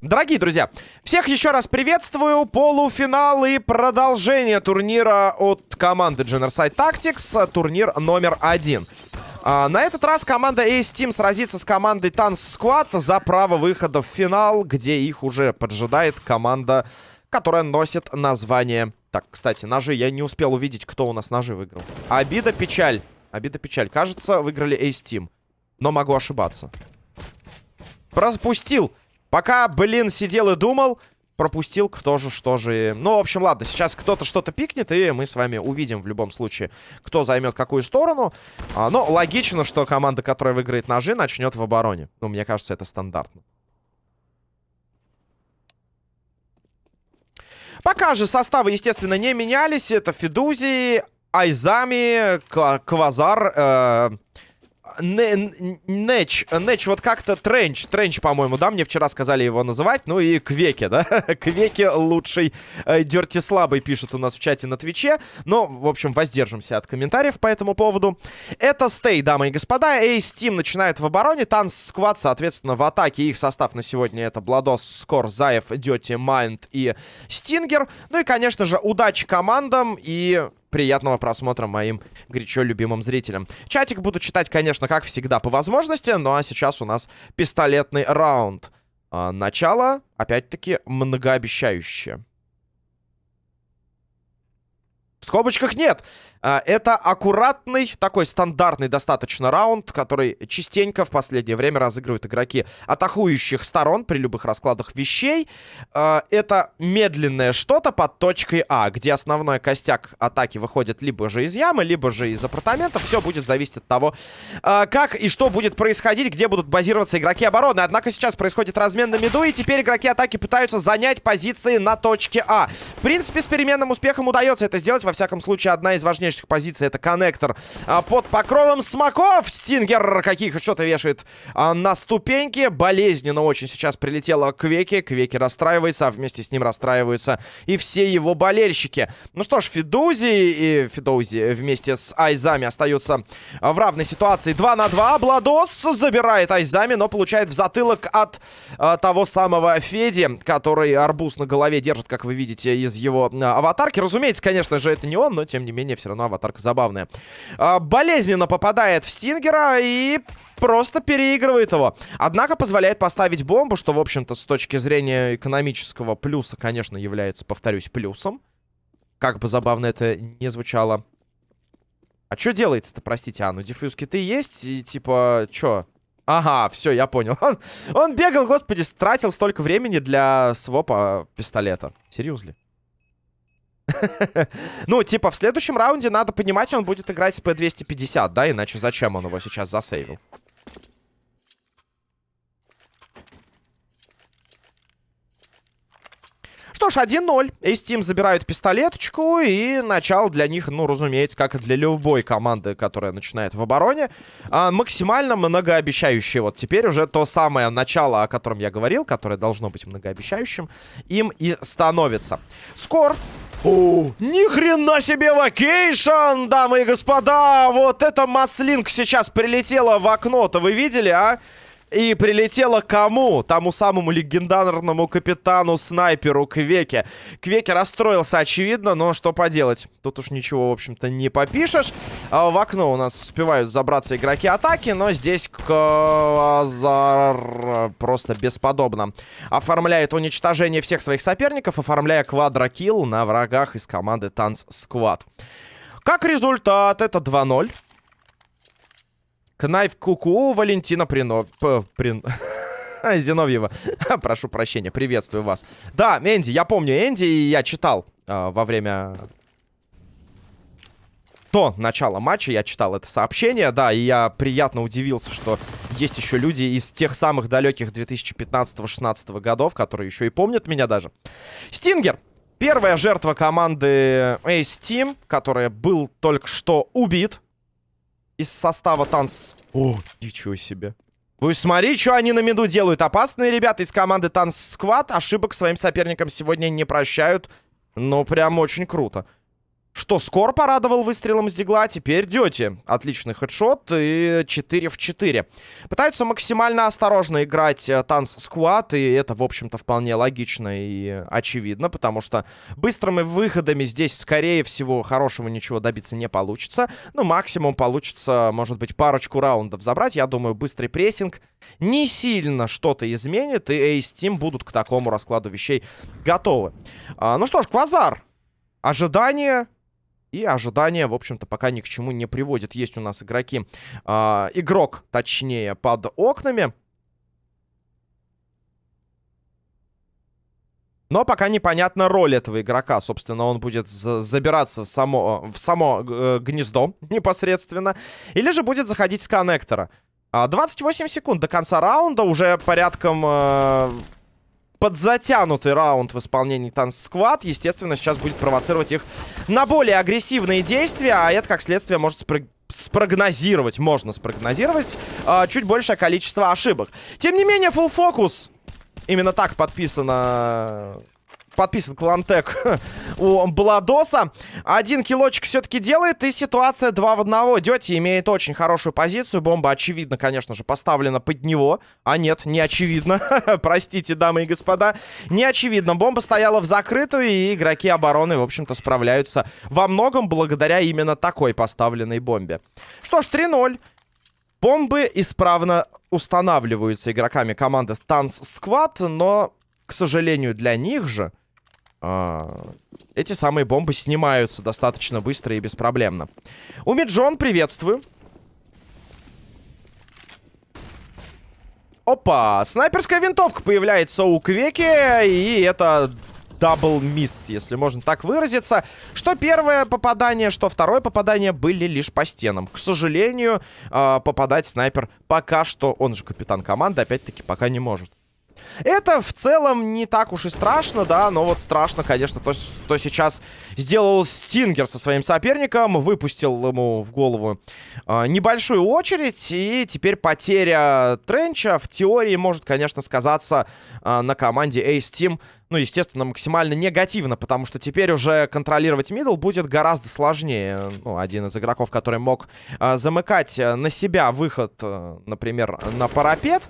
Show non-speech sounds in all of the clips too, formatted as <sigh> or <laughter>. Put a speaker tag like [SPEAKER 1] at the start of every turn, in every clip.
[SPEAKER 1] Дорогие друзья, всех еще раз приветствую. Полуфинал и продолжение турнира от команды Generside Tactics. Турнир номер один. А, на этот раз команда Ace Team сразится с командой Tanz Squad за право выхода в финал, где их уже поджидает команда, которая носит название... Так, кстати, ножи. Я не успел увидеть, кто у нас ножи выиграл. Обида, печаль. Обида, печаль. Кажется, выиграли Ace Team. Но могу ошибаться. Пропустил. Пока, блин, сидел и думал, пропустил кто же, что же. Ну, в общем, ладно, сейчас кто-то что-то пикнет, и мы с вами увидим в любом случае, кто займет какую сторону. А, но логично, что команда, которая выиграет ножи, начнет в обороне. Ну, мне кажется, это стандартно. Пока же составы, естественно, не менялись. Это Федузи, Айзами, Квазар... Э Нэч, Нэч, вот как-то Тренч, Тренч, по-моему, да, мне вчера сказали его называть, ну и Квеки, да, <laughs> Квеки лучший, э, Дерти слабый пишет у нас в чате на Твиче, но, в общем, воздержимся от комментариев по этому поводу. Это Стей, дамы и господа, Эйс Тим начинает в обороне, Танц Сквад, соответственно, в атаке, их состав на сегодня это Бладос, Скор, Заев, Дёти, Майнд и Стингер, ну и, конечно же, удачи командам и приятного просмотра моим горячо любимым зрителям. Чатик буду читать, конечно, как всегда, по возможности. Ну а сейчас у нас пистолетный раунд. А, начало, опять-таки, многообещающее. В скобочках нет. А, это аккуратный, такой стандартный достаточно раунд, который частенько в последнее время разыгрывают игроки атакующих сторон при любых раскладах вещей. А, это медленное что-то под точкой А, где основной костяк атаки выходит либо же из ямы, либо же из апартаментов. Все будет зависеть от того, а, как и что будет происходить, где будут базироваться игроки обороны. Однако сейчас происходит размен на миду, и теперь игроки атаки пытаются занять позиции на точке А. В принципе, с переменным успехом удается это сделать. Во всяком случае, одна из важнейших важнейших позиций. Это коннектор а, под покровом смоков. Стингер каких что-то вешает а, на ступеньки. Болезненно очень сейчас прилетело к Квеке. Квеки расстраивается, а вместе с ним расстраиваются и все его болельщики. Ну что ж, Фидузи и Фидузи вместе с Айзами остаются в равной ситуации. 2 на 2. Бладос забирает Айзами, но получает в затылок от а, того самого Феди, который арбуз на голове держит, как вы видите, из его а, аватарки. Разумеется, конечно же, это не он, но тем не менее все равно аватарка забавная. А, болезненно попадает в Стингера и просто переигрывает его. Однако позволяет поставить бомбу, что, в общем-то, с точки зрения экономического плюса, конечно, является, повторюсь, плюсом. Как бы забавно это не звучало. А что делается-то, простите, а, ну диффьюз киты есть, и типа, чё? Ага, все, я понял. <laughs> Он, он бегал, господи, тратил столько времени для свопа пистолета. Серьезно? Ну, типа, в следующем раунде надо понимать, он будет играть с P250, да? Иначе зачем он его сейчас засейвил? Что ж, 1-0. Эйстим забирают пистолеточку. И начало для них, ну, разумеется, как и для любой команды, которая начинает в обороне, а, максимально многообещающее. Вот теперь уже то самое начало, о котором я говорил, которое должно быть многообещающим, им и становится. Скор о, ни хрена себе вакейшн, дамы и господа! Вот эта маслинка сейчас прилетела в окно-то, вы видели, а? И прилетела кому? Тому самому легендарному капитану-снайперу Квеке. Квеке расстроился, очевидно, но что поделать? Тут уж ничего, в общем-то, не попишешь. А в окно у нас успевают забраться игроки атаки, но здесь Квазар просто бесподобно оформляет уничтожение всех своих соперников, оформляя quadro kill на врагах из команды Танц Сквад. Как результат, это 2-0. Кнайф Куку Валентина Прино... П... Прин... <laughs> Зиновьева. <laughs> Прошу прощения, приветствую вас. Да, Энди, я помню Энди, и я читал э, во время до начала матча я читал это сообщение, да, и я приятно удивился, что есть еще люди из тех самых далеких 2015-16 годов, которые еще и помнят меня даже. Стингер. Первая жертва команды Ace Team, которая был только что убит из состава танц... О, ничего себе. Вы смотри, что они на меду делают. Опасные ребята из команды Танц Сквад ошибок своим соперникам сегодня не прощают. Ну, прям очень круто. Что Скор порадовал выстрелом с дигла, теперь Дети. Отличный хедшот и 4 в 4. Пытаются максимально осторожно играть э, Танц Сквад, и это, в общем-то, вполне логично и очевидно, потому что быстрыми выходами здесь, скорее всего, хорошего ничего добиться не получится. Ну, максимум получится, может быть, парочку раундов забрать. Я думаю, быстрый прессинг не сильно что-то изменит, и Ace Team будут к такому раскладу вещей готовы. А, ну что ж, Квазар. Ожидание и ожидания, в общем-то, пока ни к чему не приводит. Есть у нас игроки, э, игрок, точнее, под окнами. Но пока непонятна роль этого игрока. Собственно, он будет забираться в само, в само э, гнездо непосредственно. Или же будет заходить с коннектора. 28 а, секунд до конца раунда. Уже порядком... Э, подзатянутый раунд в исполнении Танц Сквад. Естественно, сейчас будет провоцировать их на более агрессивные действия, а это, как следствие, может спро спрогнозировать, можно спрогнозировать э, чуть большее количество ошибок. Тем не менее, full фокус. Именно так подписано подписан клантек <laughs> у Бладоса. Один килочек все-таки делает, и ситуация 2 в 1. Дети имеет очень хорошую позицию. Бомба, очевидно, конечно же, поставлена под него. А нет, не очевидно. <laughs> Простите, дамы и господа. Не очевидно. Бомба стояла в закрытую, и игроки обороны, в общем-то, справляются во многом благодаря именно такой поставленной бомбе. Что ж, 3-0. Бомбы исправно устанавливаются игроками команды Stance Squad, но, к сожалению, для них же эти самые бомбы снимаются достаточно быстро и беспроблемно. Умиджон, приветствую. Опа, снайперская винтовка появляется у Квеки, и это double miss, если можно так выразиться. Что первое попадание, что второе попадание были лишь по стенам. К сожалению, а, попадать снайпер пока что, он же капитан команды, опять-таки пока не может. Это в целом не так уж и страшно, да, но вот страшно, конечно, то, что сейчас сделал Стингер со своим соперником, выпустил ему в голову э, небольшую очередь, и теперь потеря Тренча в теории может, конечно, сказаться э, на команде Ace Team, ну, естественно, максимально негативно, потому что теперь уже контролировать мидл будет гораздо сложнее. Ну, один из игроков, который мог э, замыкать на себя выход, э, например, на парапет,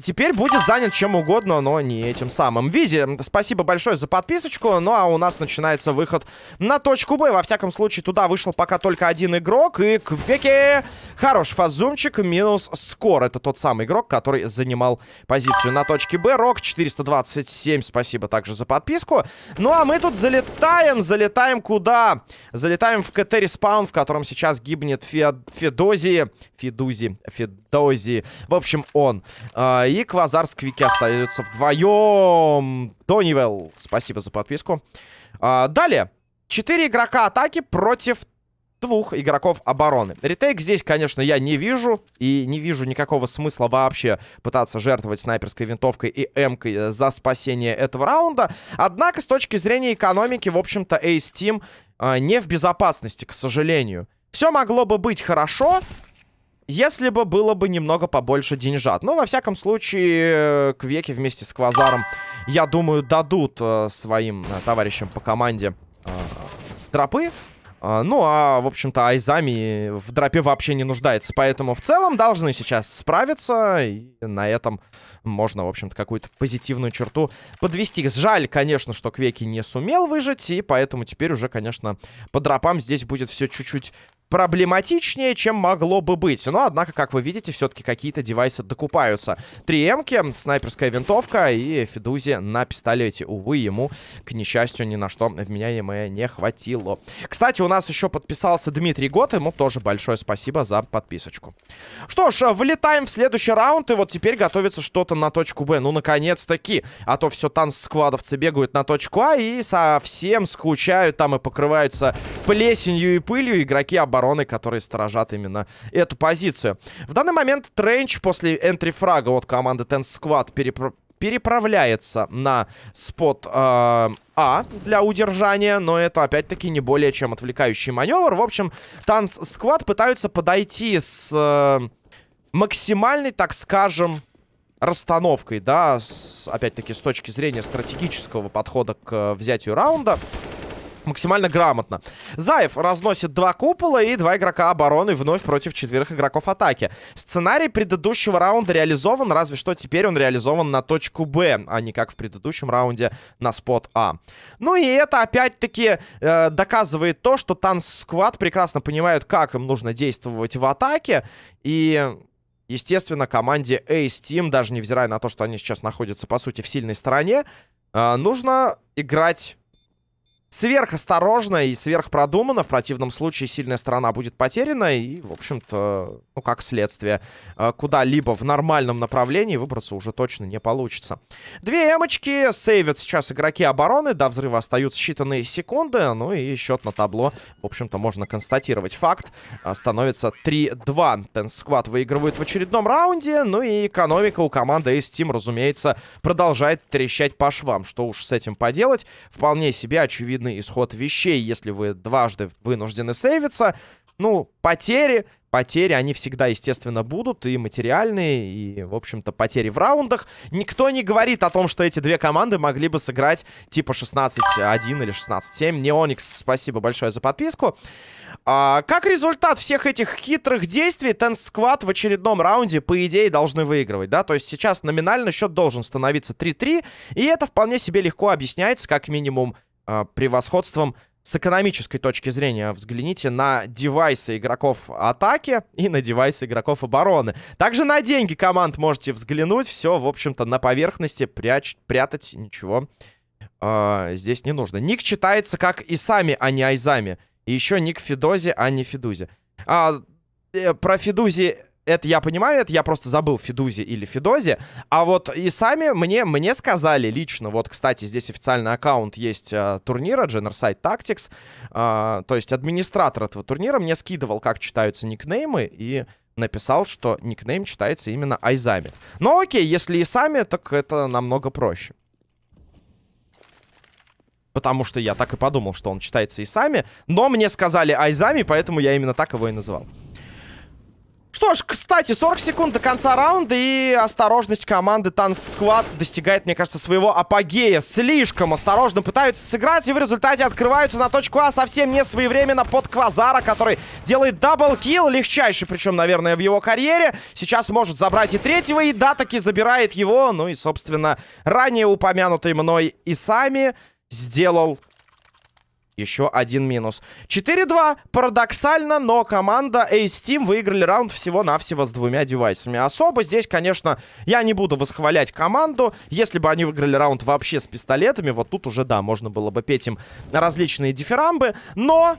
[SPEAKER 1] теперь будет занят чем угодно, но не этим самым. Визи, спасибо большое за подписочку. Ну, а у нас начинается выход на точку Б. Во всяком случае, туда вышел пока только один игрок. И Квеки хороший фазумчик, минус скор. Это тот самый игрок, который занимал позицию на точке Б. Рок 427, спасибо также за подписку. Ну, а мы тут залетаем, залетаем куда? Залетаем в КТ Респаун, в котором сейчас гибнет Фе Федози. Федузи, Федози. В общем, он. А, и Квазар с Квики остаются вдвоем. Тонивелл, спасибо за подписку. А, далее. Четыре игрока атаки против двух игроков обороны. Ретейк здесь, конечно, я не вижу. И не вижу никакого смысла вообще пытаться жертвовать снайперской винтовкой и эмкой за спасение этого раунда. Однако, с точки зрения экономики, в общем-то, Ace Team э, не в безопасности, к сожалению. Все могло бы быть хорошо, если бы было бы немного побольше деньжат. Но, во всяком случае, Квеки вместе с Квазаром, я думаю, дадут э, своим э, товарищам по команде э, дропы. Uh, ну, а, в общем-то, Айзами в дропе вообще не нуждается. Поэтому в целом должны сейчас справиться. И на этом можно, в общем-то, какую-то позитивную черту подвести. Жаль, конечно, что Квеки не сумел выжить. И поэтому теперь уже, конечно, по дропам здесь будет все чуть-чуть проблематичнее, чем могло бы быть. Но, однако, как вы видите, все-таки какие-то девайсы докупаются. Три эмки, снайперская винтовка и Федузи на пистолете. Увы, ему, к несчастью, ни на что вменяемое не хватило. Кстати, у нас еще подписался Дмитрий Гот. Ему тоже большое спасибо за подписочку. Что ж, вылетаем в следующий раунд. И вот теперь готовится что-то на точку Б. Ну, наконец-таки. А то все танц-сквадовцы бегают на точку А и совсем скучают там и покрываются плесенью и пылью игроки обороны которые сторожат именно эту позицию. В данный момент Тренч после энтри-фрага от команды Ten Squad перепро переправляется на спот э, А для удержания, но это опять-таки не более чем отвлекающий маневр. В общем, Танц Сквад пытаются подойти с э, максимальной, так скажем, расстановкой, да, опять-таки с точки зрения стратегического подхода к взятию раунда. Максимально грамотно. Заев разносит два купола и два игрока обороны вновь против четверых игроков атаки. Сценарий предыдущего раунда реализован, разве что теперь он реализован на точку Б, а не как в предыдущем раунде на спот А. Ну и это опять-таки э, доказывает то, что Танс Сквад прекрасно понимают, как им нужно действовать в атаке. И Естественно, команде Ace Team, даже невзирая на то, что они сейчас находятся, по сути, в сильной стороне, э, нужно играть сверхосторожно и сверхпродуманно. В противном случае сильная сторона будет потеряна. И, в общем-то, ну, как следствие, э, куда-либо в нормальном направлении выбраться уже точно не получится. Две эмочки сейвят сейчас игроки обороны. До взрыва остаются считанные секунды. Ну и счет на табло, в общем-то, можно констатировать. Факт э, становится 3-2. Тенс Squad выигрывает в очередном раунде. Ну и экономика у команды Ace Team, разумеется, продолжает трещать по швам. Что уж с этим поделать. Вполне себе очевидно очевидный исход вещей, если вы дважды вынуждены сейвиться. Ну, потери, потери, они всегда, естественно, будут, и материальные, и, в общем-то, потери в раундах. Никто не говорит о том, что эти две команды могли бы сыграть типа 16-1 или 16-7. Неоникс, спасибо большое за подписку. А, как результат всех этих хитрых действий, Tense Squad в очередном раунде, по идее, должны выигрывать, да? То есть сейчас номинально счет должен становиться 3-3, и это вполне себе легко объясняется, как минимум, превосходством с экономической точки зрения. Взгляните на девайсы игроков атаки и на девайсы игроков обороны. Также на деньги команд можете взглянуть. Все, в общем-то, на поверхности пряч прятать ничего э, здесь не нужно. Ник читается как и сами, а не айзами. И еще ник Фидози, а не Фидузи. А, э, про Фидузи это я понимаю, это я просто забыл Фидузи или Фидози. А вот и сами мне, мне сказали лично, вот, кстати, здесь официальный аккаунт есть э, турнира, Generside Tactics, э, то есть администратор этого турнира мне скидывал, как читаются никнеймы, и написал, что никнейм читается именно Айзами. Но окей, если и сами, так это намного проще. Потому что я так и подумал, что он читается и сами. Но мне сказали Айзами, поэтому я именно так его и называл. Что ж, кстати, 40 секунд до конца раунда и осторожность команды Танс Сквад достигает, мне кажется, своего апогея. Слишком осторожно пытаются сыграть и в результате открываются на точку А совсем не своевременно под Квазара, который делает double kill, легчайший, причем, наверное, в его карьере. Сейчас может забрать и третьего, и да, таки забирает его. Ну и, собственно, ранее упомянутый мной Айзами сделал еще один минус. 4-2. Парадоксально, но команда Ace Team выиграли раунд всего-навсего с двумя девайсами. Особо здесь, конечно, я не буду восхвалять команду. Если бы они выиграли раунд вообще с пистолетами, вот тут уже, да, можно было бы петь им различные дифирамбы. Но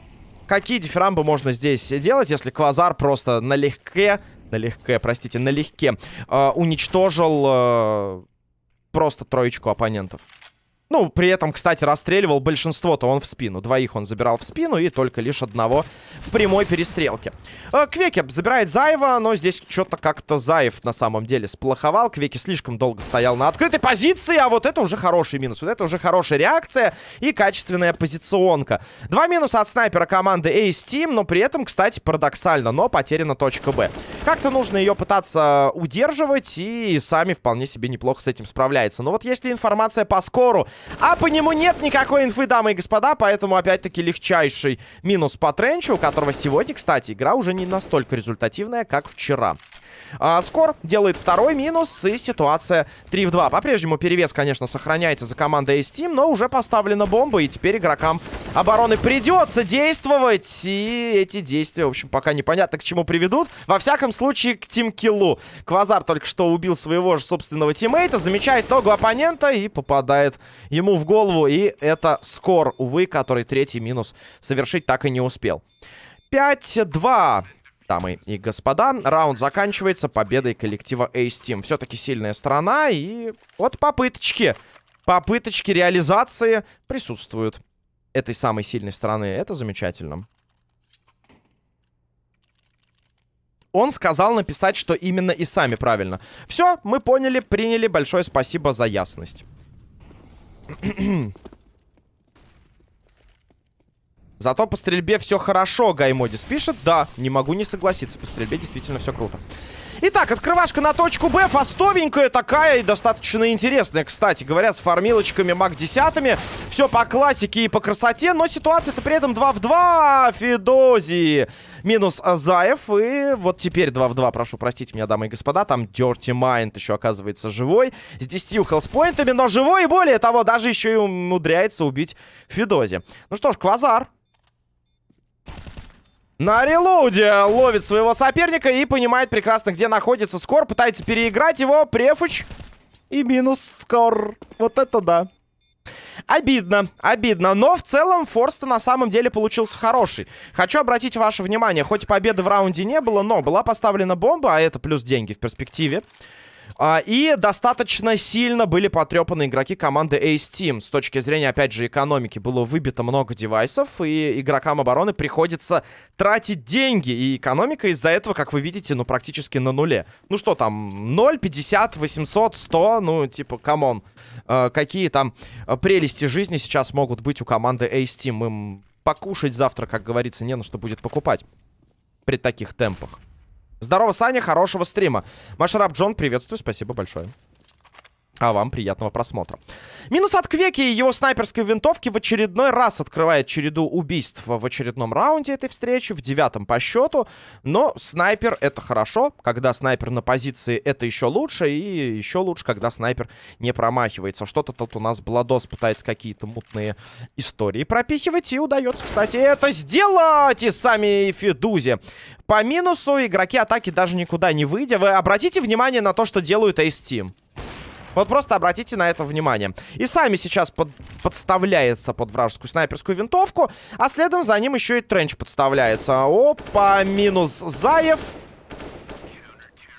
[SPEAKER 1] какие дифирамбы можно здесь делать, если Квазар просто налегке, налегке, простите, налегке э, уничтожил э, просто троечку оппонентов? Ну, при этом, кстати, расстреливал большинство-то он в спину. Двоих он забирал в спину и только лишь одного в прямой перестрелке. Э, Квеки забирает Заева, но здесь что-то как-то Заев на самом деле сплоховал. Квеки слишком долго стоял на открытой позиции, а вот это уже хороший минус. Вот это уже хорошая реакция и качественная позиционка. Два минуса от снайпера команды Ace Team, но при этом, кстати, парадоксально, но потеряна точка Б. Как-то нужно ее пытаться удерживать, и сами вполне себе неплохо с этим справляется. Но вот если информация по скору а по нему нет никакой инфы, дамы и господа, поэтому опять-таки легчайший минус по Тренчу, у которого сегодня, кстати, игра уже не настолько результативная, как вчера. А, Скор делает второй минус, и ситуация 3 в 2. По-прежнему перевес, конечно, сохраняется за командой Ace Team, но уже поставлена бомба, и теперь игрокам обороны придется действовать. И эти действия, в общем, пока непонятно к чему приведут. Во всяком случае, к тимкиллу. Квазар только что убил своего же собственного тиммейта, замечает ногу оппонента и попадает ему в голову. И это Скор, увы, который третий минус совершить так и не успел. 5-2 дамы и господа. Раунд заканчивается победой коллектива Ace Team. Все-таки сильная сторона, и вот попыточки, попыточки реализации присутствуют этой самой сильной стороны. Это замечательно. Он сказал написать, что именно и сами правильно. Все, мы поняли, приняли. Большое спасибо за ясность. Зато по стрельбе все хорошо, Гаймодис пишет. Да, не могу не согласиться. По стрельбе действительно все круто. Итак, открывашка на точку Б. Фастовенькая такая и достаточно интересная, кстати говоря, с фармилочками маг десятыми. Все по классике и по красоте, но ситуация-то при этом 2 в 2. Федози минус Азаев. И вот теперь 2 в 2, прошу простить меня, дамы и господа. Там Dirty Mind еще оказывается живой. С 10 хелспоинтами, но живой и более того, даже еще и умудряется убить Федози. Ну что ж, Квазар на релоуде ловит своего соперника и понимает прекрасно, где находится Скор. Пытается переиграть его. Префуч и минус Скор. Вот это да. Обидно, обидно. Но в целом форс на самом деле получился хороший. Хочу обратить ваше внимание, хоть победы в раунде не было, но была поставлена бомба, а это плюс деньги в перспективе. А, и достаточно сильно были потрепаны игроки команды Ace Team. С точки зрения, опять же, экономики было выбито много девайсов, и игрокам обороны приходится тратить деньги. И экономика из-за этого, как вы видите, ну, практически на нуле. Ну что там, 0, 50, 800, 100, ну, типа, come on. А, какие там прелести жизни сейчас могут быть у команды Ace Team? Им покушать завтра, как говорится, не на что будет покупать при таких темпах. Здорово, Саня, хорошего стрима. Машарап Джон, приветствую, спасибо большое. А вам приятного просмотра. Минус от Квеки и его снайперской винтовки в очередной раз открывает череду убийств в очередном раунде этой встречи, в девятом по счету. Но снайпер это хорошо. Когда снайпер на позиции, это еще лучше. И еще лучше, когда снайпер не промахивается. Что-то тут у нас Бладос пытается какие-то мутные истории пропихивать. И удается, кстати, это сделать и сами Федузи. По минусу игроки атаки даже никуда не выйдя. Вы обратите внимание на то, что делают Ace Team. Вот просто обратите на это внимание. И сами сейчас под, подставляется под вражескую снайперскую винтовку. А следом за ним еще и тренч подставляется. Опа, минус Заев.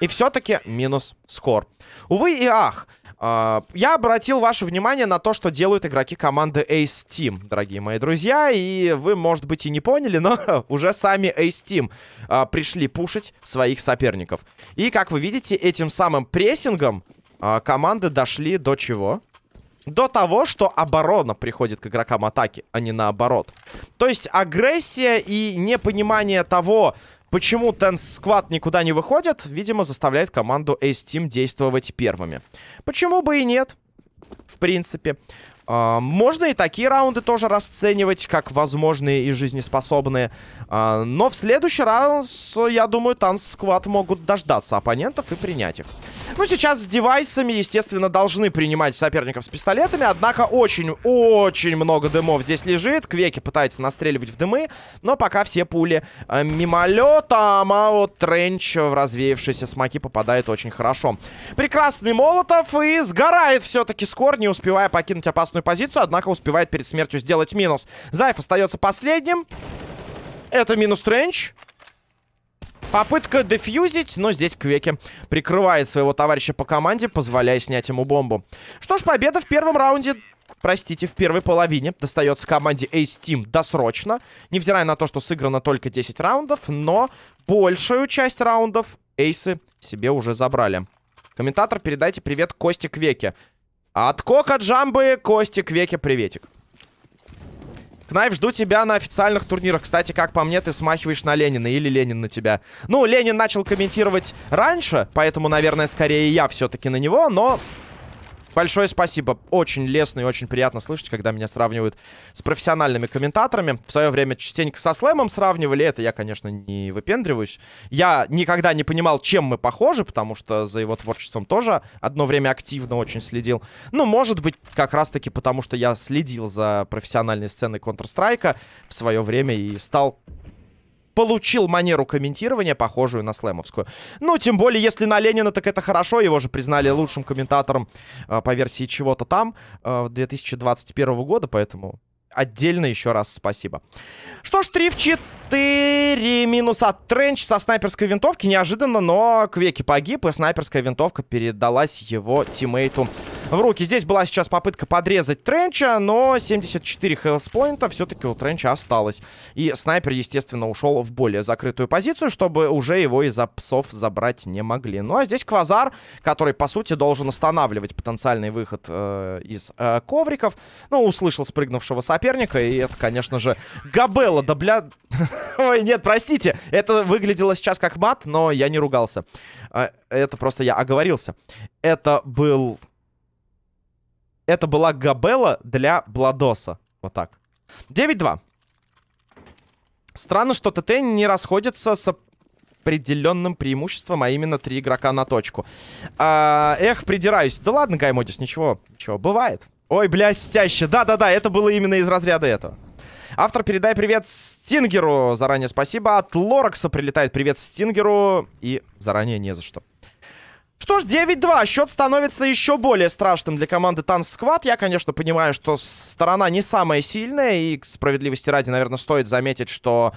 [SPEAKER 1] И все-таки минус Скор. Увы и ах. Uh, я обратил ваше внимание на то, что делают игроки команды Ace Team, дорогие мои друзья. И вы, может быть, и не поняли, но <laughs> уже сами Ace Team uh, пришли пушить своих соперников. И, как вы видите, этим самым прессингом а, команды дошли до чего? До того, что оборона приходит к игрокам атаки, а не наоборот. То есть агрессия и непонимание того, почему Tense Squad никуда не выходит, видимо, заставляет команду Ace Team действовать первыми. Почему бы и нет? В принципе. Uh, можно и такие раунды тоже расценивать как возможные и жизнеспособные. Uh, но в следующий раунд, я думаю, Танц Сквад могут дождаться оппонентов и принять их. Ну, сейчас с девайсами, естественно, должны принимать соперников с пистолетами. Однако очень-очень много дымов здесь лежит. Квеки пытается настреливать в дымы. Но пока все пули э, мимолетом. А вот Тренч в развеявшиеся смоки попадает очень хорошо. Прекрасный Молотов. И сгорает все-таки скор, не успевая покинуть опасную позицию. Однако успевает перед смертью сделать минус. Зайф остается последним. Это минус Тренч. Попытка дефьюзить, но здесь Квеки прикрывает своего товарища по команде, позволяя снять ему бомбу. Что ж, победа в первом раунде простите, в первой половине достается команде Ace Team досрочно. Невзирая на то, что сыграно только 10 раундов, но большую часть раундов эйсы себе уже забрали. Комментатор, передайте привет Косте Квеке. От Кока Джамбы Косте Квеке приветик. Кнайф, жду тебя на официальных турнирах. Кстати, как по мне, ты смахиваешь на Ленина или Ленин на тебя. Ну, Ленин начал комментировать раньше, поэтому, наверное, скорее я все-таки на него, но Большое спасибо. Очень лестно и очень приятно слышать, когда меня сравнивают с профессиональными комментаторами. В свое время частенько со слэмом сравнивали. Это я, конечно, не выпендриваюсь. Я никогда не понимал, чем мы похожи, потому что за его творчеством тоже одно время активно очень следил. Ну, может быть, как раз-таки потому, что я следил за профессиональной сценой Counter-Strike в свое время и стал получил манеру комментирования, похожую на слэмовскую. Ну, тем более, если на Ленина, так это хорошо. Его же признали лучшим комментатором э, по версии чего-то там э, 2021 года, поэтому отдельно еще раз спасибо. Что ж, 3 в 4 минус от Тренч со снайперской винтовки. Неожиданно, но Квеки погиб, и снайперская винтовка передалась его тиммейту в руки. Здесь была сейчас попытка подрезать Тренча, но 74 хелспоинта все-таки у Тренча осталось. И снайпер, естественно, ушел в более закрытую позицию, чтобы уже его из-за псов забрать не могли. Ну а здесь Квазар, который, по сути, должен останавливать потенциальный выход э, из э, ковриков. Ну, услышал спрыгнувшего соперника, и это, конечно же, Габелла, да бля... <laughs> Ой, нет, простите, это выглядело сейчас как мат, но я не ругался. Э, это просто я оговорился. Это был... Это была Габелла для Бладоса. Вот так. 9-2. Странно, что ТТ не расходится с определенным преимуществом, а именно три игрока на точку. А, эх, придираюсь. Да ладно, Гаймодис, ничего, ничего, бывает. Ой, блестяще. Да-да-да, это было именно из разряда этого. Автор, передай привет Стингеру. Заранее спасибо. От Лоракса прилетает привет Стингеру. И заранее не за что. Что ж, 9-2. Счет становится еще более страшным для команды Танц Сквад. Я, конечно, понимаю, что сторона не самая сильная. И, к справедливости ради, наверное, стоит заметить, что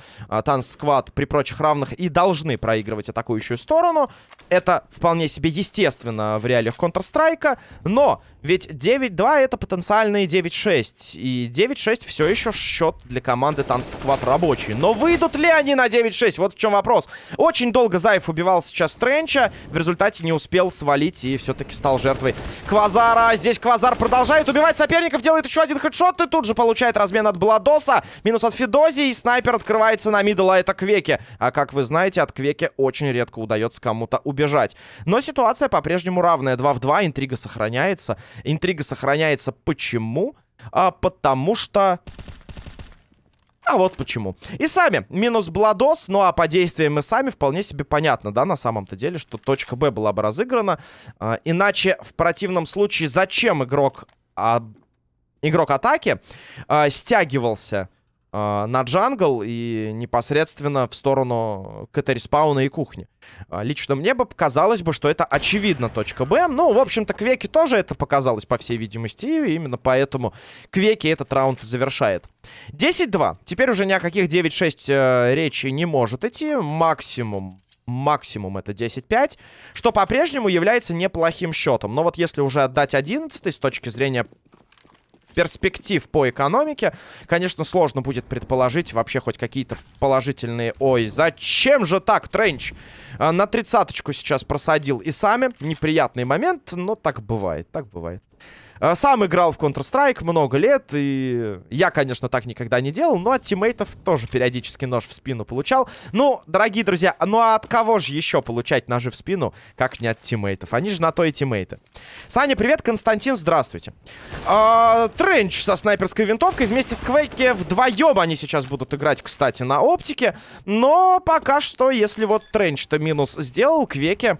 [SPEAKER 1] Сквад при прочих равных и должны проигрывать атакующую сторону. Это вполне себе естественно в реалиях Counter-Strike. Но ведь 9-2 это потенциальные 9-6. И 9-6 все еще счет для команды Танц Сквад рабочий. Но выйдут ли они на 9-6? Вот в чем вопрос. Очень долго Заев убивал сейчас Тренча. В результате не успел успел свалить и все-таки стал жертвой Квазара. Здесь Квазар продолжает убивать соперников, делает еще один headshot и тут же получает размен от Бладоса. Минус от Фидози и снайпер открывается на middle, а это Квеки. А как вы знаете, от Квеки очень редко удается кому-то убежать. Но ситуация по-прежнему равная. 2 в 2, интрига сохраняется. Интрига сохраняется почему? А, потому что а вот почему. Айзами. Минус Бладос. Ну а по действиям Айзами вполне себе понятно, да, на самом-то деле, что точка Б была бы разыграна. А, иначе в противном случае зачем игрок... А, игрок атаки а, стягивался э, на jungle и непосредственно в сторону CT -респауна и кухни. Э, лично мне бы показалось бы, что это очевидно точка Б. Ну, в общем-то, Квеки тоже это показалось, по всей видимости, и именно поэтому Квеки этот раунд завершает. 10-2. Теперь уже ни о каких 9-6 э, речи не может идти. Максимум максимум это 10-5, что по-прежнему является неплохим счетом. Но вот если уже отдать 11 с точки зрения перспектив по экономике, конечно, сложно будет предположить вообще хоть какие-то положительные... Ой, зачем же так, Тренч? А, на тридцаточку сейчас просадил и сами. Неприятный момент, но так бывает, так бывает. Э, сам играл в Counter-Strike много лет, и я, конечно, так никогда не делал, но от тиммейтов тоже периодически нож в спину получал. Ну, дорогие друзья, ну а от кого же еще получать ножи в спину, как не от тиммейтов? Они же на то и тиммейты. Саня, привет, Константин, здравствуйте. А, Тренч со снайперской винтовкой вместе с Квейки вдвоем они сейчас будут играть, кстати, на оптике. Но пока что, если вот Тренч-то минус сделал, Квеке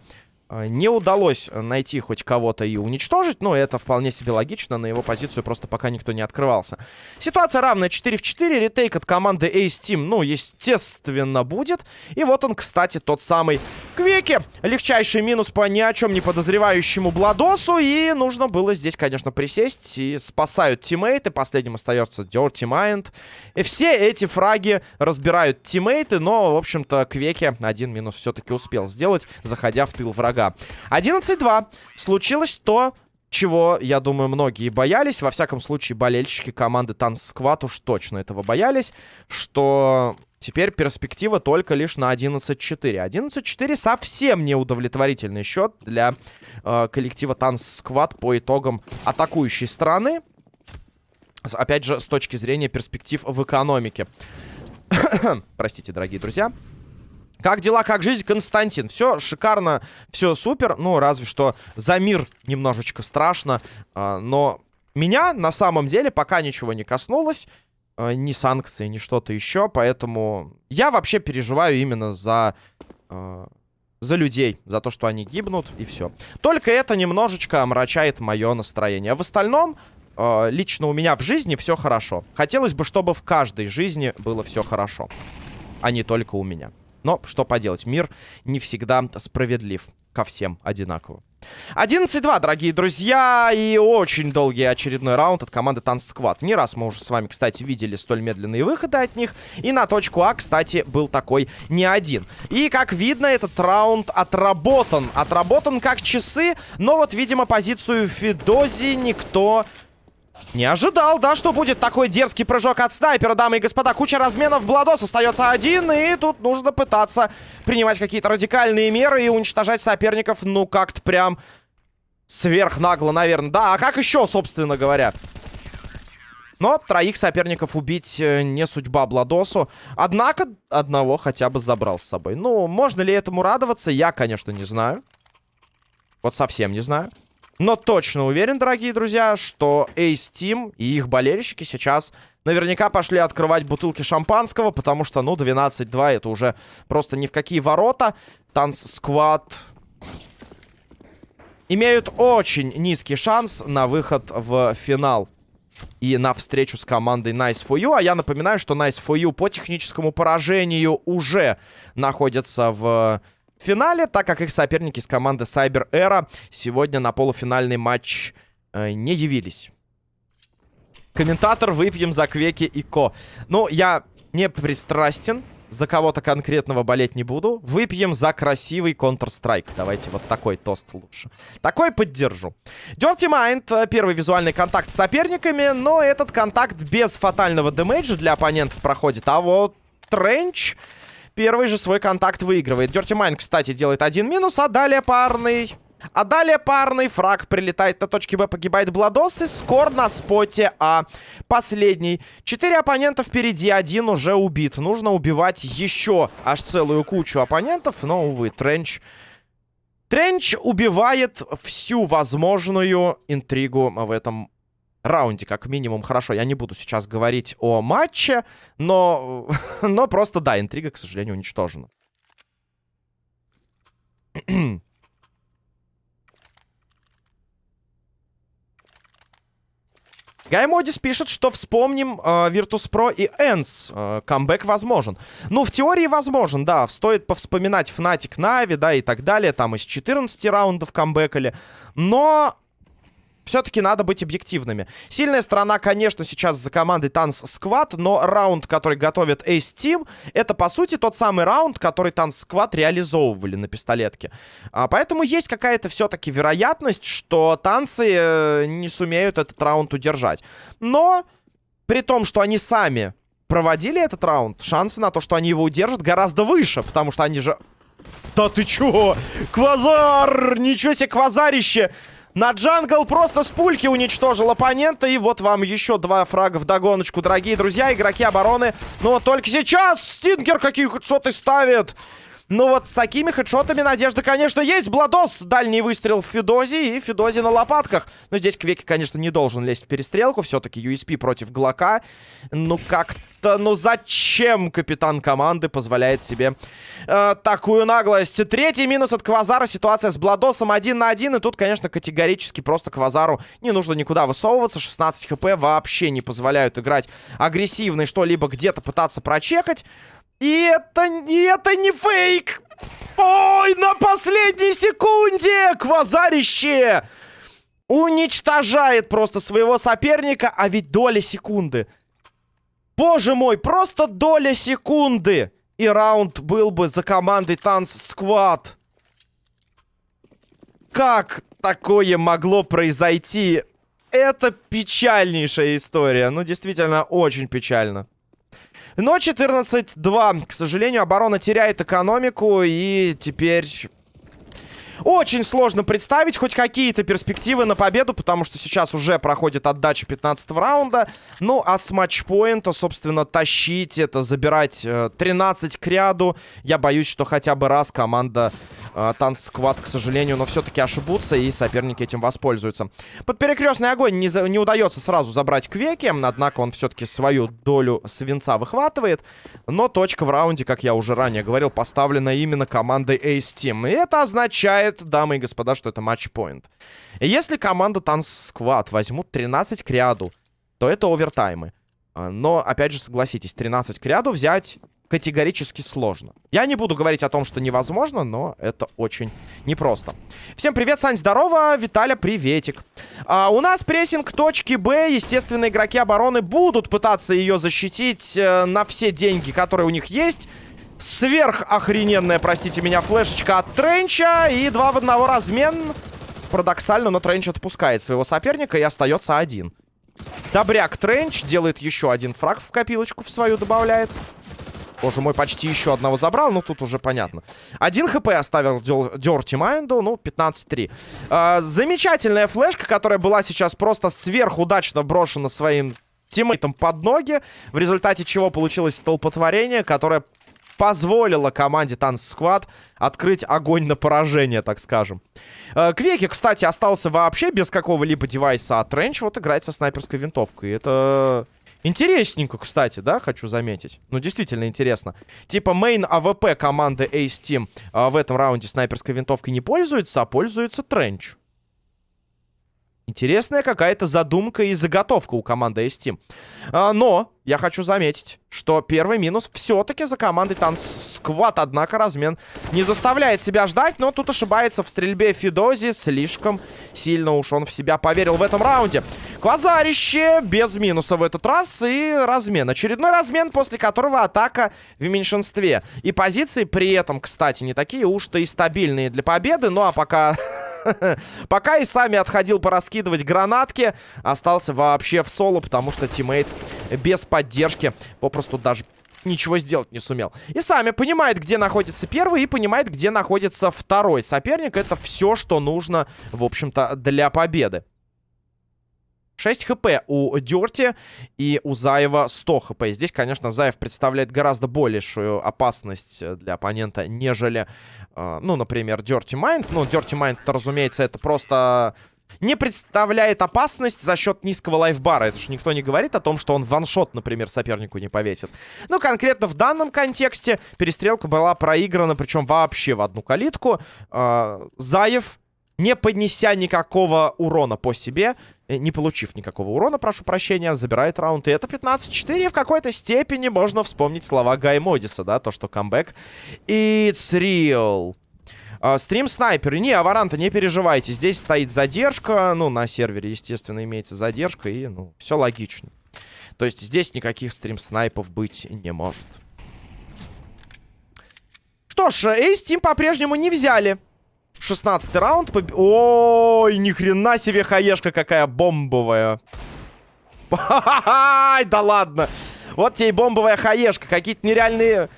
[SPEAKER 1] не удалось найти хоть кого-то и уничтожить, но это вполне себе логично, на его позицию просто пока никто не открывался. Ситуация равная 4 в 4, ретейк от команды Ace Team, ну, естественно, будет. И вот он, кстати, тот самый Квеки. Легчайший минус по ни о чем не подозревающему Бладосу, и нужно было здесь, конечно, присесть, и спасают тиммейты, последним остается Dirty Mind. И все эти фраги разбирают тиммейты, но, в общем-то, Квеки один минус все-таки успел сделать, заходя в тыл врага врага. 11-2. Случилось то, чего, я думаю, многие боялись. Во всяком случае, болельщики команды Танц Сквад уж точно этого боялись, что теперь перспектива только лишь на 11-4. 11-4 совсем неудовлетворительный счет для э, коллектива Танц Сквад по итогам атакующей стороны. Опять же, с точки зрения перспектив в экономике. <coughs> Простите, дорогие друзья. Как дела, как жизнь, Константин? Все шикарно, все супер. Ну, разве что за мир немножечко страшно. А, но меня на самом деле пока ничего не коснулось. А, ни санкции, ни что-то еще. Поэтому я вообще переживаю именно за... А, за людей, за то, что они гибнут, и все. Только это немножечко омрачает мое настроение. В остальном, лично у меня в жизни все хорошо. Хотелось бы, чтобы в каждой жизни было все хорошо, а не только у меня. Но что поделать, мир не всегда справедлив. ко всем одинаково. 11-2, дорогие друзья, и очень долгий очередной раунд от команды Танц Сквад. Не раз мы уже с вами, кстати, видели столь медленные выходы от них. И на точку А, кстати, был такой не один. И, как видно, этот раунд отработан. Отработан как часы, но вот, видимо, позицию Фидози никто не ожидал, да, что будет такой дерзкий прыжок от снайпера, дамы и господа. Куча разменов, Бладос остается один, и тут нужно пытаться принимать какие-то радикальные меры и уничтожать соперников, ну, как-то прям сверхнагло, наверное. Да, а как еще, собственно говоря? Но троих соперников убить э, не судьба Бладосу. Однако одного хотя бы забрал с собой. Ну, можно ли этому радоваться, я, конечно, не знаю. Вот совсем не знаю. Но точно уверен, дорогие друзья, что Ace Team и их болельщики сейчас наверняка пошли открывать бутылки шампанского, потому что, ну, 12-2 это уже просто ни в какие ворота. Танц Сквад имеют очень низкий шанс на выход в финал и на встречу с командой Nice for You. А я напоминаю, что Nice for You по техническому поражению уже находится в финале, так как их соперники с команды Cyber Era сегодня на полуфинальный матч э, не явились. Комментатор «Выпьем за Квеки и Ко». Ну, я не пристрастен, за кого-то конкретного болеть не буду. Выпьем за красивый Counter-Strike. Давайте вот такой тост лучше. Такой поддержу. Dirty Mind. Э, первый визуальный контакт с соперниками, но этот контакт без фатального дэмэджа для оппонентов проходит. А вот Тренч Первый же свой контакт выигрывает. Dirty Mind, кстати, делает один минус, а далее парный... А далее парный фраг прилетает на точке Б, погибает Бладос и скор на споте А. Последний. Четыре оппонента впереди, один уже убит. Нужно убивать еще аж целую кучу оппонентов, но, увы, Тренч... Тренч убивает всю возможную интригу в этом раунде, как минимум. Хорошо, я не буду сейчас говорить о матче, но, <laughs> но просто, да, интрига, к сожалению, уничтожена. <clears throat> Гаймодис пишет, что вспомним э, Virtus.pro и Энс. Э, камбэк возможен. Ну, в теории возможен, да. Стоит повспоминать Fnatic Нави, да, и так далее. Там из 14 раундов камбэкали. Но все-таки надо быть объективными. Сильная сторона, конечно, сейчас за командой Танц Сквад, но раунд, который готовит Ace Team, это, по сути, тот самый раунд, который Танц Сквад реализовывали на пистолетке. А, поэтому есть какая-то все-таки вероятность, что танцы э, не сумеют этот раунд удержать. Но, при том, что они сами проводили этот раунд, шансы на то, что они его удержат, гораздо выше, потому что они же... Да ты чё? Квазар! Ничего себе, квазарище! На джангл просто с пульки уничтожил оппонента. И вот вам еще два фрага в догоночку, дорогие друзья. Игроки обороны. Но только сейчас Стингер какие хедшоты ставит. Ну вот с такими хедшотами надежда, конечно, есть. Бладос, дальний выстрел в Федози и Федози на лопатках. Но здесь Квеки, конечно, не должен лезть в перестрелку. Все-таки USP против Глока. Ну как-то, ну зачем капитан команды позволяет себе э, такую наглость? Третий минус от Квазара. Ситуация с Бладосом один на один. И тут, конечно, категорически просто Квазару не нужно никуда высовываться. 16 хп вообще не позволяют играть агрессивно и что-либо где-то пытаться прочекать. И это, и это не фейк! Ой, на последней секунде! Квазарище! Уничтожает просто своего соперника, а ведь доля секунды. Боже мой, просто доля секунды! И раунд был бы за командой Танц Сквад. Как такое могло произойти? Это печальнейшая история. Ну, действительно, очень печально. Но 14-2. К сожалению, оборона теряет экономику. И теперь очень сложно представить хоть какие-то перспективы на победу, потому что сейчас уже проходит отдача 15 раунда. Ну, а с матчпоинта, собственно, тащить это, забирать э, 13 к ряду. Я боюсь, что хотя бы раз команда э, Танц Сквад, к сожалению, но все-таки ошибутся, и соперники этим воспользуются. Под перекрестный огонь не, за, не удается сразу забрать Квеки, однако он все-таки свою долю свинца выхватывает. Но точка в раунде, как я уже ранее говорил, поставлена именно командой Ace Team. И это означает означает, дамы и господа, что это матч-поинт. И если команда Танц Сквад возьмут 13 к ряду, то это овертаймы. А, но, опять же, согласитесь, 13 к ряду взять категорически сложно. Я не буду говорить о том, что невозможно, но это очень непросто. Всем привет, Сань, здорово, Виталя, приветик. А, у нас прессинг точки Б, естественно, игроки обороны будут пытаться ее защитить э, на все деньги, которые у них есть. Сверхохрененная, простите меня, флешечка от Тренча и два в одного размен. Парадоксально, но Тренч отпускает своего соперника и остается один. Добряк Тренч делает еще один фраг в копилочку в свою добавляет. Боже мой, почти еще одного забрал, ну тут уже понятно. Один хп оставил Дерти Майнду, ну 15-3. А, замечательная флешка, которая была сейчас просто сверхудачно брошена своим тиммейтом под ноги, в результате чего получилось столпотворение, которое позволило команде Танц Сквад открыть огонь на поражение, так скажем. Э, Квеки, кстати, остался вообще без какого-либо девайса, а Тренч вот играет со снайперской винтовкой. Это интересненько, кстати, да, хочу заметить. Ну, действительно интересно. Типа main AWP команды Ace Team э, в этом раунде снайперской винтовкой не пользуется, а пользуется Тренч. Интересная какая-то задумка и заготовка у команды S-Team. А, но я хочу заметить, что первый минус все-таки за командой Танц Сквад. Однако размен не заставляет себя ждать, но тут ошибается в стрельбе Фидози. Слишком сильно уж он в себя поверил в этом раунде. Квазарище без минуса в этот раз и размен. Очередной размен, после которого атака в меньшинстве. И позиции при этом, кстати, не такие уж-то и стабильные для победы. Ну а пока <laughs> Пока и сами отходил пораскидывать гранатки, остался вообще в соло, потому что тиммейт без поддержки попросту даже ничего сделать не сумел. И сами понимает, где находится первый, и понимает, где находится второй соперник. Это все, что нужно, в общем-то, для победы. 6 хп у Дерти и у Заева 100 хп. Здесь, конечно, Заев представляет гораздо большую опасность для оппонента, нежели, э, ну, например, Dirty Mind. Ну, Dirty Mind, разумеется, это просто не представляет опасность за счет низкого лайфбара. Это же никто не говорит о том, что он ваншот, например, сопернику не повесит. Ну, конкретно в данном контексте перестрелка была проиграна, причем вообще в одну калитку. Э, Заев не поднеся никакого урона по себе, не получив никакого урона, прошу прощения, забирает раунд. И это 15-4. В какой-то степени можно вспомнить слова Гай Модиса, да, то, что камбэк. It's real. Uh, стрим снайперы. Не, Аваранта, не переживайте. Здесь стоит задержка. Ну, на сервере, естественно, имеется задержка. И, ну, все логично. То есть здесь никаких стрим снайпов быть не может. Что ж, Эйс Тим по-прежнему не взяли. 16 раунд. Поб... Ой, ни хрена себе хаешка какая бомбовая. Да ладно. Вот тебе и бомбовая хаешка. Какие-то нереальные...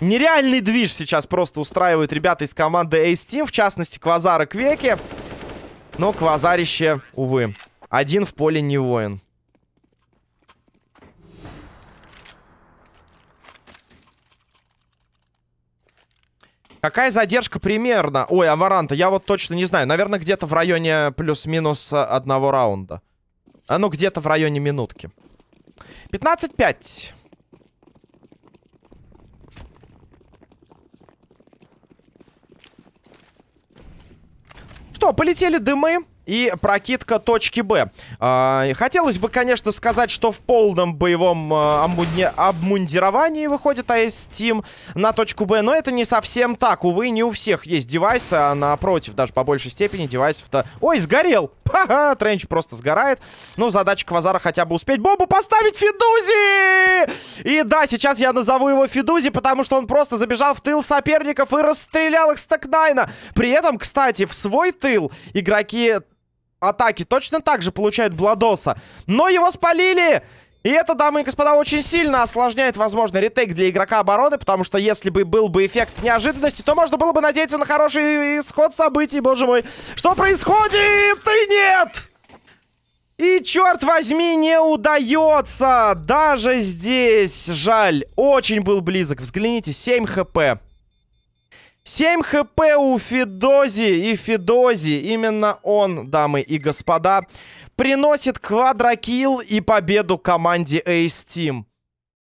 [SPEAKER 1] Нереальный движ сейчас просто устраивают ребята из команды Ace Team. В частности, Квазар и Квеки. Но Квазарище, увы. Один в поле не воин. Какая задержка примерно? Ой, Амаранта, я вот точно не знаю. Наверное, где-то в районе плюс-минус одного раунда. А ну, где-то в районе минутки. 15-5. Что, полетели дымы? И прокидка точки Б. А, хотелось бы, конечно, сказать, что в полном боевом а, обмундировании выходит АС Team на точку Б, но это не совсем так. Увы, не у всех есть девайсы, а напротив, даже по большей степени девайсов-то... Ой, сгорел! <laughs> Ха-ха, Тренч просто сгорает. Ну, задача Квазара хотя бы успеть бомбу поставить Фидузи! И да, сейчас я назову его Фидузи, потому что он просто забежал в тыл соперников и расстрелял их с Текнайна. При этом, кстати, в свой тыл игроки атаки точно так же получают Бладоса. Но его спалили! И это, дамы и господа, очень сильно осложняет, возможно, ретейк для игрока обороны, потому что если бы был бы эффект неожиданности, то можно было бы надеяться на хороший исход событий, боже мой. Что происходит? И нет! И, черт возьми, не удается! Даже здесь, жаль, очень был близок. Взгляните, 7 хп. 7 хп у Фидози и Фидози, именно он, дамы и господа, приносит квадрокилл и победу команде Ace Team.